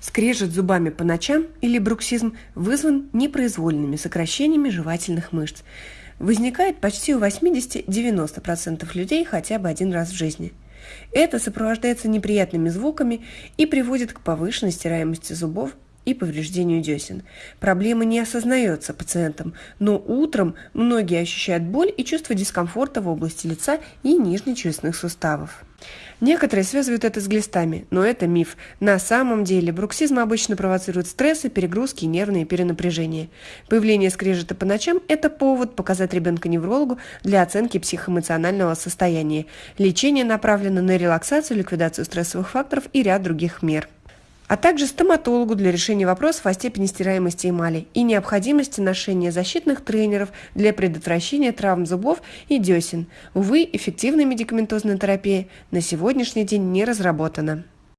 Скрежет зубами по ночам или бруксизм вызван непроизвольными сокращениями жевательных мышц. Возникает почти у 80-90% людей хотя бы один раз в жизни. Это сопровождается неприятными звуками и приводит к повышенной стираемости зубов и повреждению десен. Проблема не осознается пациентом, но утром многие ощущают боль и чувство дискомфорта в области лица и нижнечелюстных суставов. Некоторые связывают это с глистами, но это миф. На самом деле бруксизм обычно провоцирует стрессы, перегрузки и нервные перенапряжения. Появление скрежета по ночам – это повод показать ребенка неврологу для оценки психоэмоционального состояния. Лечение направлено на релаксацию, ликвидацию стрессовых факторов и ряд других мер а также стоматологу для решения вопросов о степени стираемости эмали и необходимости ношения защитных тренеров для предотвращения травм зубов и десен. Увы, эффективная медикаментозная терапия на сегодняшний день не разработана.